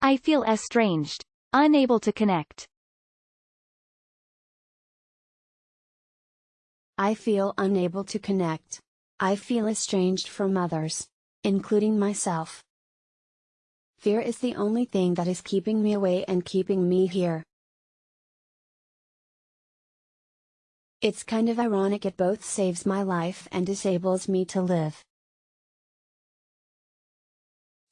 I feel estranged. Unable to connect. I feel unable to connect. I feel estranged from others, including myself. Fear is the only thing that is keeping me away and keeping me here. It's kind of ironic it both saves my life and disables me to live.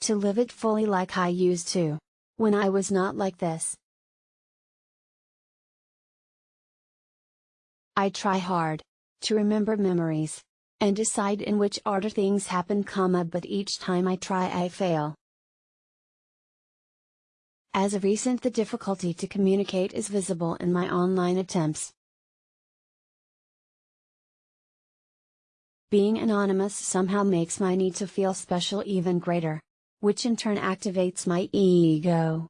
To live it fully like I used to. When I was not like this. I try hard to remember memories, and decide in which order things happen comma but each time I try I fail. As of recent the difficulty to communicate is visible in my online attempts. Being anonymous somehow makes my need to feel special even greater, which in turn activates my ego.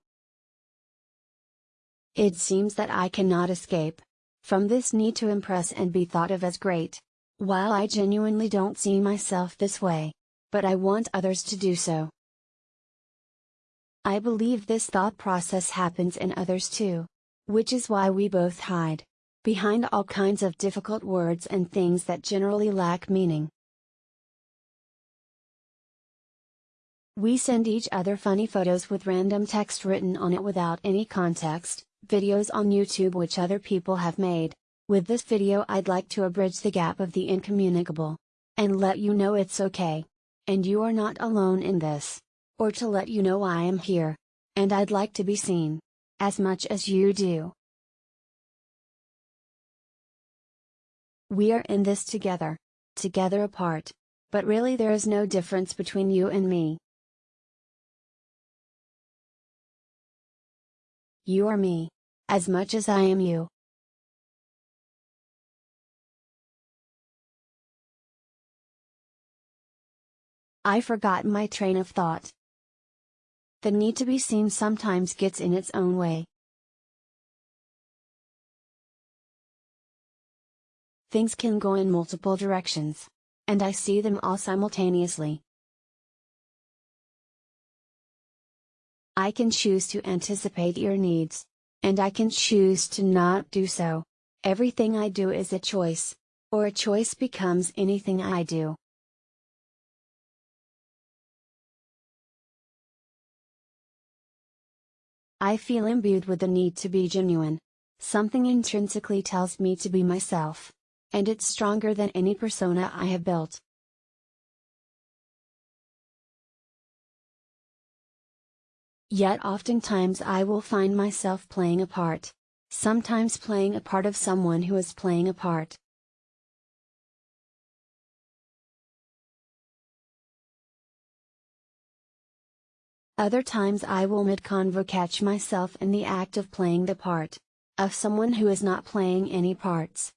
It seems that I cannot escape, from this need to impress and be thought of as great. While I genuinely don't see myself this way. But I want others to do so. I believe this thought process happens in others too. Which is why we both hide. Behind all kinds of difficult words and things that generally lack meaning. We send each other funny photos with random text written on it without any context, videos on YouTube which other people have made. With this video I'd like to abridge the gap of the incommunicable. And let you know it's okay. And you are not alone in this. Or to let you know I am here. And I'd like to be seen. As much as you do. We are in this together. Together apart. But really there is no difference between you and me. You are me. As much as I am you. I forgot my train of thought. The need to be seen sometimes gets in its own way. Things can go in multiple directions. And I see them all simultaneously. I can choose to anticipate your needs. And I can choose to not do so. Everything I do is a choice. Or a choice becomes anything I do. I feel imbued with the need to be genuine. Something intrinsically tells me to be myself. And it's stronger than any persona I have built. Yet oftentimes I will find myself playing a part. Sometimes playing a part of someone who is playing a part. Other times I will mid-convo catch myself in the act of playing the part. Of someone who is not playing any parts.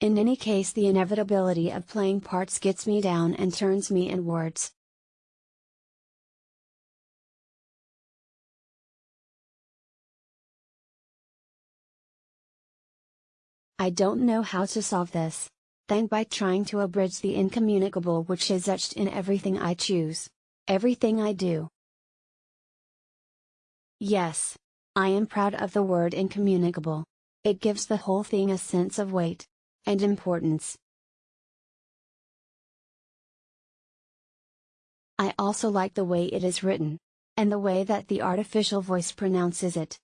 In any case the inevitability of playing parts gets me down and turns me inwards. I don't know how to solve this. Then by trying to abridge the incommunicable which is etched in everything I choose. Everything I do. Yes. I am proud of the word incommunicable. It gives the whole thing a sense of weight. And importance. I also like the way it is written. And the way that the artificial voice pronounces it.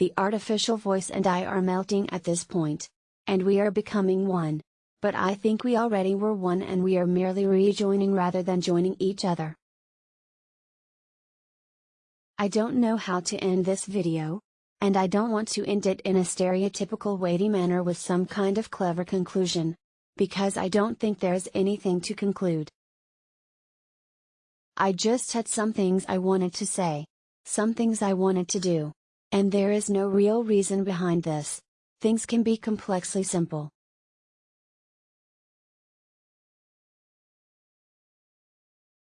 The artificial voice and I are melting at this point. And we are becoming one. But I think we already were one and we are merely rejoining rather than joining each other. I don't know how to end this video. And I don't want to end it in a stereotypical weighty manner with some kind of clever conclusion. Because I don't think there's anything to conclude. I just had some things I wanted to say. Some things I wanted to do. And there is no real reason behind this. Things can be complexly simple.